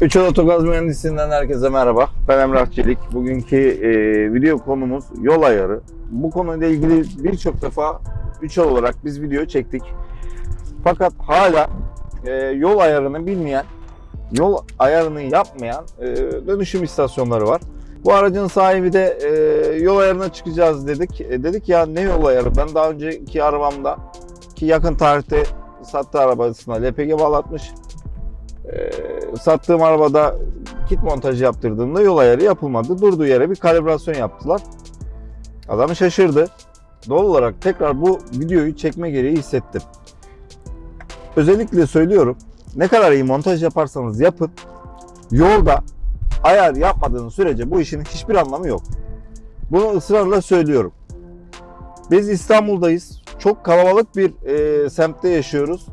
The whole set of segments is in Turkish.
Üçel Otogaz Mühendisliğinden herkese merhaba. Ben Emrah Çelik. Bugünkü e, video konumuz yol ayarı. Bu konuyla ilgili birçok defa Üçel olarak biz video çektik. Fakat hala e, yol ayarını bilmeyen, yol ayarını yapmayan e, dönüşüm istasyonları var. Bu aracın sahibi de e, yol ayarına çıkacağız dedik. E, dedik ya ne yol ayarı? Ben daha önceki arabamda ki yakın tarihte sattığı arabasına LPG bağlatmış. E, sattığım arabada kit montajı yaptırdığımda yol ayarı yapılmadı. Durduğu yere bir kalibrasyon yaptılar. Adam şaşırdı. Doğal olarak tekrar bu videoyu çekme gereği hissettim. Özellikle söylüyorum. Ne kadar iyi montaj yaparsanız yapın. Yolda ayar yapmadığınız sürece bu işin hiçbir anlamı yok. Bunu ısrarla söylüyorum. Biz İstanbul'dayız. Çok kalabalık bir e, semtte yaşıyoruz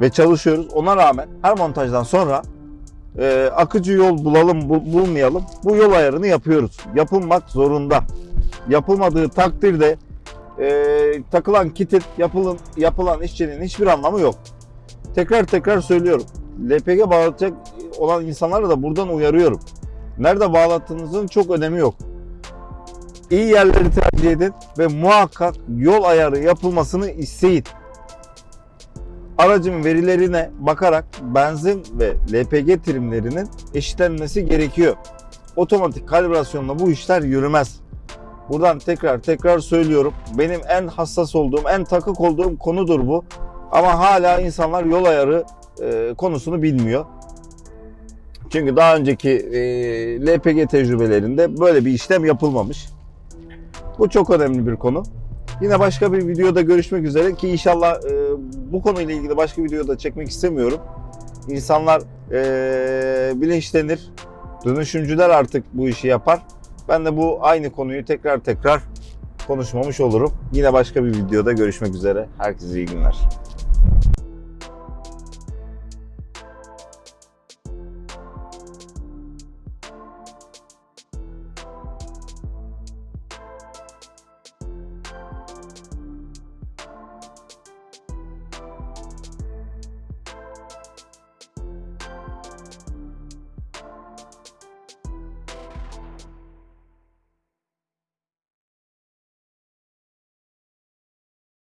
ve çalışıyoruz. Ona rağmen her montajdan sonra e, akıcı yol bulalım bu- bulmayalım bu yol ayarını yapıyoruz. Yapılmak zorunda. Yapılmadığı takdirde e, takılan kitin yapılan, yapılan işçinin hiçbir anlamı yok. Tekrar tekrar söylüyorum. LPG bağlatacak olan insanlara da buradan uyarıyorum. Nerede bağlattığınızın çok önemi yok. İyi yerleri tercih edin ve muhakkak yol ayarı yapılmasını isteyin. Aracın verilerine bakarak benzin ve LPG trimlerinin eşitlenmesi gerekiyor. Otomatik kalibrasyonla bu işler yürümez. Buradan tekrar tekrar söylüyorum. Benim en hassas olduğum, en takık olduğum konudur bu. Ama hala insanlar yol ayarı e, konusunu bilmiyor. Çünkü daha önceki e, LPG tecrübelerinde böyle bir işlem yapılmamış. Bu çok önemli bir konu. Yine başka bir videoda görüşmek üzere ki inşallah e, bu konuyla ilgili başka videoda çekmek istemiyorum. İnsanlar e, bilinçlenir. Dönüşümcüler artık bu işi yapar. Ben de bu aynı konuyu tekrar tekrar konuşmamış olurum. Yine başka bir videoda görüşmek üzere. Herkese iyi günler.